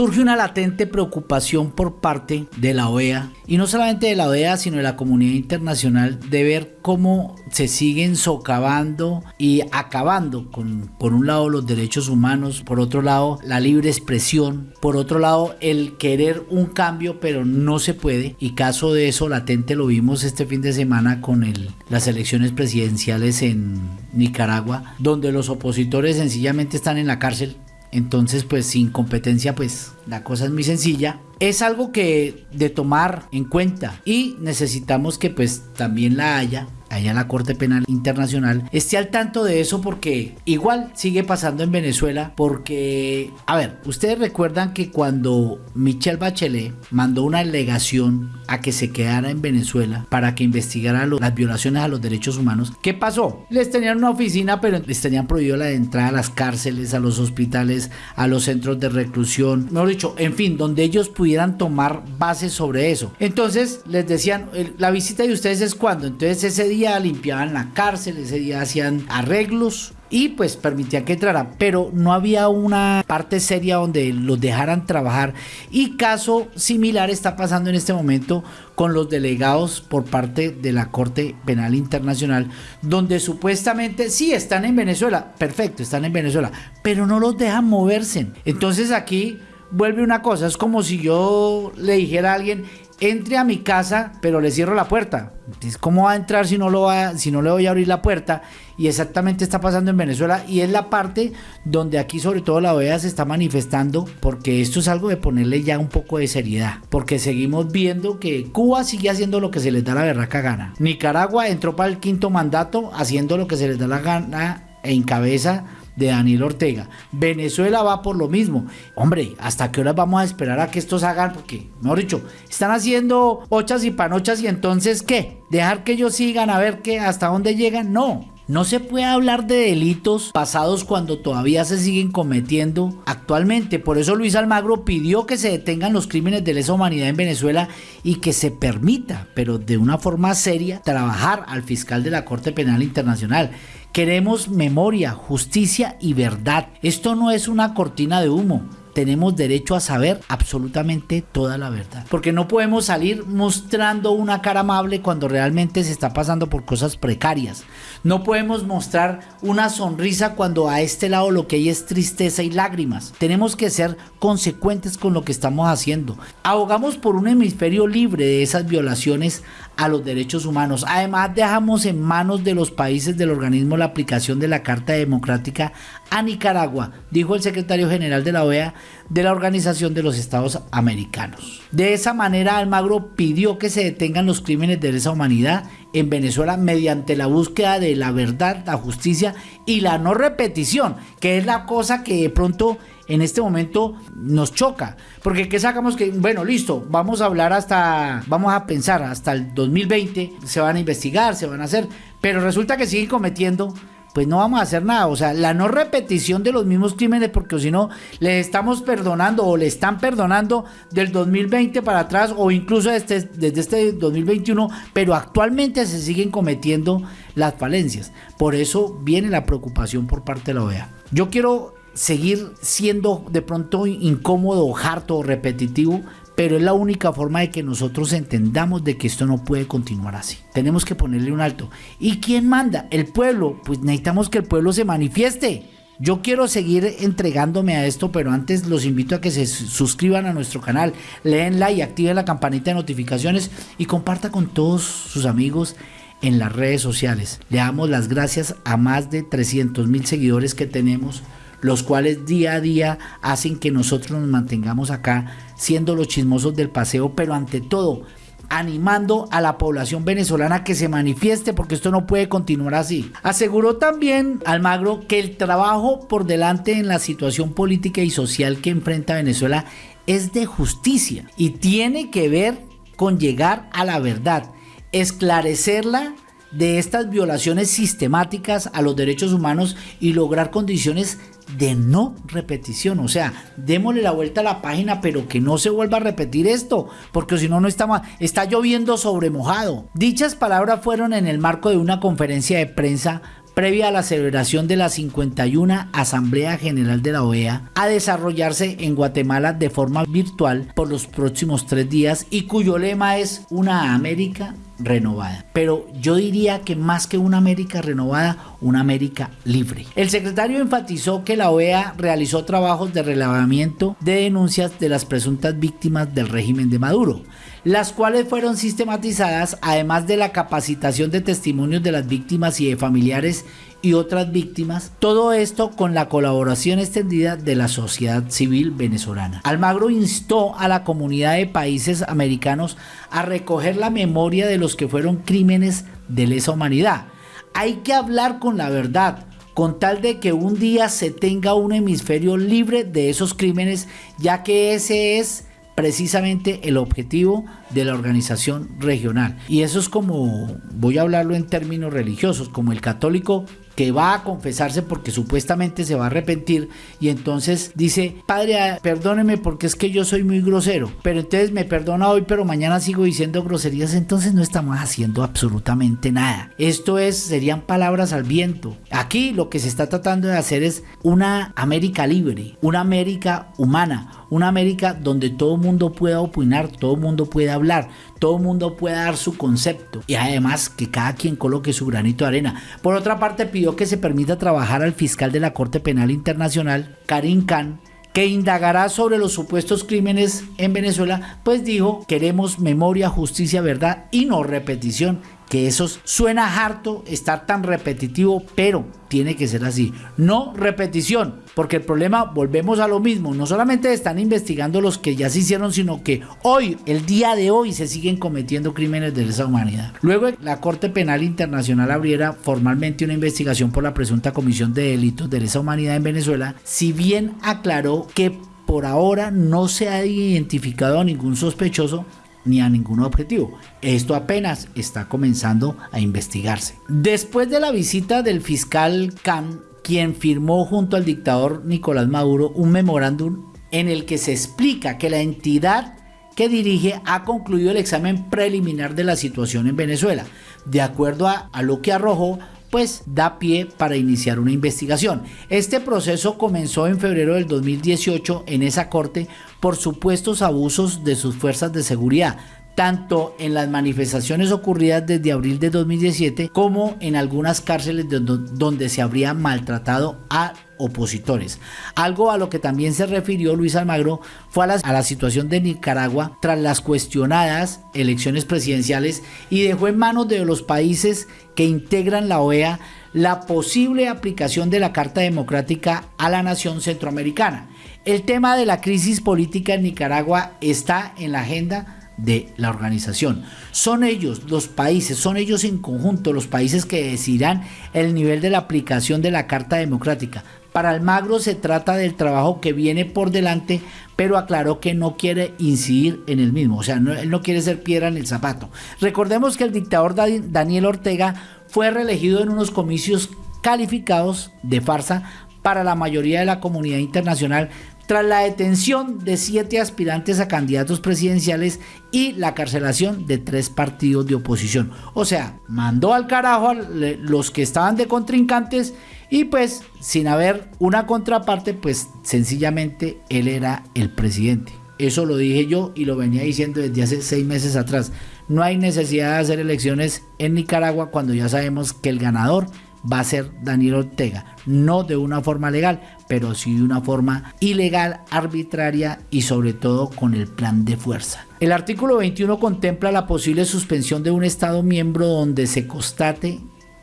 surge una latente preocupación por parte de la OEA, y no solamente de la OEA, sino de la comunidad internacional, de ver cómo se siguen socavando y acabando con, por un lado, los derechos humanos, por otro lado, la libre expresión, por otro lado, el querer un cambio, pero no se puede, y caso de eso latente lo vimos este fin de semana con el, las elecciones presidenciales en Nicaragua, donde los opositores sencillamente están en la cárcel entonces, pues sin competencia, pues la cosa es muy sencilla. Es algo que de tomar en cuenta y necesitamos que pues también la haya allá la Corte Penal Internacional esté al tanto de eso porque igual sigue pasando en Venezuela porque, a ver, ustedes recuerdan que cuando Michelle Bachelet mandó una delegación a que se quedara en Venezuela para que investigara las violaciones a los derechos humanos, ¿qué pasó? Les tenían una oficina pero les tenían prohibido la entrada a las cárceles, a los hospitales, a los centros de reclusión, mejor dicho, en fin, donde ellos pudieran tomar bases sobre eso. Entonces les decían, la visita de ustedes es cuando, entonces ese día limpiaban la cárcel, ese día hacían arreglos y pues permitían que entraran, pero no había una parte seria donde los dejaran trabajar y caso similar está pasando en este momento con los delegados por parte de la Corte Penal Internacional, donde supuestamente sí están en Venezuela, perfecto, están en Venezuela, pero no los dejan moverse. Entonces aquí vuelve una cosa, es como si yo le dijera a alguien, entre a mi casa, pero le cierro la puerta. Entonces, ¿cómo va a entrar si no, lo va, si no le voy a abrir la puerta? Y exactamente está pasando en Venezuela y es la parte donde aquí sobre todo la OEA se está manifestando porque esto es algo de ponerle ya un poco de seriedad. Porque seguimos viendo que Cuba sigue haciendo lo que se les da la berraca gana. Nicaragua entró para el quinto mandato haciendo lo que se les da la gana en cabeza de Daniel Ortega. Venezuela va por lo mismo. Hombre, ¿hasta qué horas vamos a esperar a que estos hagan? Porque, mejor dicho, están haciendo ochas y panochas y entonces ¿qué? ¿Dejar que ellos sigan a ver qué hasta dónde llegan? No. No se puede hablar de delitos pasados cuando todavía se siguen cometiendo actualmente. Por eso Luis Almagro pidió que se detengan los crímenes de lesa humanidad en Venezuela y que se permita, pero de una forma seria, trabajar al fiscal de la Corte Penal Internacional. Queremos memoria, justicia y verdad. Esto no es una cortina de humo tenemos derecho a saber absolutamente toda la verdad. Porque no podemos salir mostrando una cara amable cuando realmente se está pasando por cosas precarias. No podemos mostrar una sonrisa cuando a este lado lo que hay es tristeza y lágrimas. Tenemos que ser consecuentes con lo que estamos haciendo. Abogamos por un hemisferio libre de esas violaciones a los derechos humanos. Además, dejamos en manos de los países del organismo la aplicación de la Carta Democrática a Nicaragua, dijo el secretario general de la OEA de la Organización de los Estados Americanos. De esa manera, Almagro pidió que se detengan los crímenes de lesa humanidad en Venezuela mediante la búsqueda de la verdad, la justicia y la no repetición, que es la cosa que de pronto en este momento nos choca. Porque ¿qué sacamos? Que, bueno, listo, vamos a hablar hasta, vamos a pensar hasta el 2020, se van a investigar, se van a hacer, pero resulta que siguen cometiendo pues no vamos a hacer nada. O sea, la no repetición de los mismos crímenes, porque si no, le estamos perdonando o le están perdonando del 2020 para atrás o incluso desde, desde este 2021, pero actualmente se siguen cometiendo las falencias. Por eso viene la preocupación por parte de la OEA. Yo quiero seguir siendo de pronto incómodo, harto repetitivo, pero es la única forma de que nosotros entendamos de que esto no puede continuar así. Tenemos que ponerle un alto. ¿Y quién manda? El pueblo. Pues necesitamos que el pueblo se manifieste. Yo quiero seguir entregándome a esto, pero antes los invito a que se suscriban a nuestro canal, leen like, activen la campanita de notificaciones y comparta con todos sus amigos en las redes sociales. Le damos las gracias a más de 300 mil seguidores que tenemos los cuales día a día hacen que nosotros nos mantengamos acá siendo los chismosos del paseo, pero ante todo animando a la población venezolana que se manifieste porque esto no puede continuar así. Aseguró también Almagro que el trabajo por delante en la situación política y social que enfrenta Venezuela es de justicia y tiene que ver con llegar a la verdad, esclarecerla de estas violaciones sistemáticas a los derechos humanos y lograr condiciones de no repetición. O sea, démosle la vuelta a la página, pero que no se vuelva a repetir esto, porque si no, no está, está lloviendo sobre mojado. Dichas palabras fueron en el marco de una conferencia de prensa previa a la celebración de la 51 Asamblea General de la OEA, a desarrollarse en Guatemala de forma virtual por los próximos tres días y cuyo lema es Una América renovada. Pero yo diría que más que una América renovada, una América libre. El secretario enfatizó que la OEA realizó trabajos de relevamiento de denuncias de las presuntas víctimas del régimen de Maduro, las cuales fueron sistematizadas además de la capacitación de testimonios de las víctimas y de familiares y otras víctimas, todo esto con la colaboración extendida de la sociedad civil venezolana. Almagro instó a la comunidad de países americanos a recoger la memoria de los que fueron crímenes de lesa humanidad. Hay que hablar con la verdad, con tal de que un día se tenga un hemisferio libre de esos crímenes, ya que ese es precisamente el objetivo de la organización regional. Y eso es como, voy a hablarlo en términos religiosos, como el católico que va a confesarse porque supuestamente se va a arrepentir y entonces dice, padre, perdóneme porque es que yo soy muy grosero, pero entonces me perdona hoy, pero mañana sigo diciendo groserías, entonces no estamos haciendo absolutamente nada. Esto es, serían palabras al viento. Aquí lo que se está tratando de hacer es una América libre, una América humana, una América donde todo mundo pueda opinar, todo mundo pueda hablar, todo el mundo pueda dar su concepto. Y además que cada quien coloque su granito de arena. Por otra parte, pidió que se permita trabajar al fiscal de la Corte Penal Internacional, Karim Khan, que indagará sobre los supuestos crímenes en Venezuela, pues dijo, queremos memoria, justicia, verdad y no repetición que eso suena harto estar tan repetitivo, pero tiene que ser así. No repetición, porque el problema, volvemos a lo mismo, no solamente están investigando los que ya se hicieron, sino que hoy, el día de hoy, se siguen cometiendo crímenes de lesa humanidad. Luego, la Corte Penal Internacional abriera formalmente una investigación por la presunta comisión de delitos de lesa humanidad en Venezuela, si bien aclaró que por ahora no se ha identificado a ningún sospechoso, ni a ningún objetivo. Esto apenas está comenzando a investigarse. Después de la visita del fiscal Khan, quien firmó junto al dictador Nicolás Maduro un memorándum en el que se explica que la entidad que dirige ha concluido el examen preliminar de la situación en Venezuela, de acuerdo a, a lo que arrojó pues da pie para iniciar una investigación. Este proceso comenzó en febrero del 2018 en esa corte por supuestos abusos de sus fuerzas de seguridad, tanto en las manifestaciones ocurridas desde abril de 2017 como en algunas cárceles donde se habría maltratado a opositores. Algo a lo que también se refirió Luis Almagro fue a la, a la, situación de Nicaragua tras las cuestionadas elecciones presidenciales y dejó en manos de los países que integran la OEA la posible aplicación de la Carta Democrática a la nación centroamericana. El tema de la crisis política en Nicaragua está en la agenda de la organización. Son ellos, los países, son ellos en conjunto los países que decidirán el nivel de la aplicación de la Carta Democrática. Para Almagro se trata del trabajo que viene por delante, pero aclaró que no quiere incidir en el mismo, o sea, no, él no quiere ser piedra en el zapato. Recordemos que el dictador Daniel Ortega fue reelegido en unos comicios calificados de farsa para la mayoría de la comunidad internacional tras la detención de siete aspirantes a candidatos presidenciales y la carcelación de tres partidos de oposición. O sea, mandó al carajo a los que estaban de contrincantes y pues sin haber una contraparte, pues sencillamente él era el presidente. Eso lo dije yo y lo venía diciendo desde hace seis meses atrás. No hay necesidad de hacer elecciones en Nicaragua cuando ya sabemos que el ganador va a ser Daniel Ortega, no de una forma legal, pero sí de una forma ilegal, arbitraria y sobre todo con el plan de fuerza. El artículo 21 contempla la posible suspensión de un Estado miembro donde se constate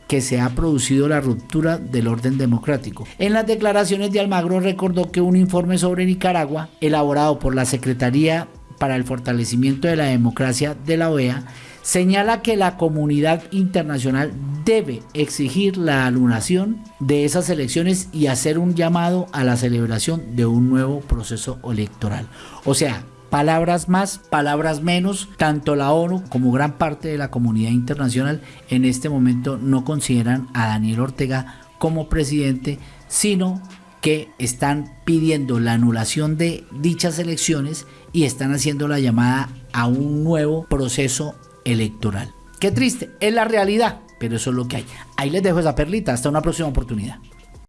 que se ha producido la ruptura del orden democrático. En las declaraciones de Almagro recordó que un informe sobre Nicaragua, elaborado por la Secretaría para el Fortalecimiento de la Democracia de la OEA, señala que la comunidad internacional debe exigir la anulación de esas elecciones y hacer un llamado a la celebración de un nuevo proceso electoral. O sea, palabras más, palabras menos, tanto la ONU como gran parte de la comunidad internacional en este momento no consideran a Daniel Ortega como presidente, sino que están pidiendo la anulación de dichas elecciones y están haciendo la llamada a un nuevo proceso electoral. Qué triste, es la realidad. pero eso es lo que hay. Ahí les dejo esa perlita, hasta una próxima oportunidad.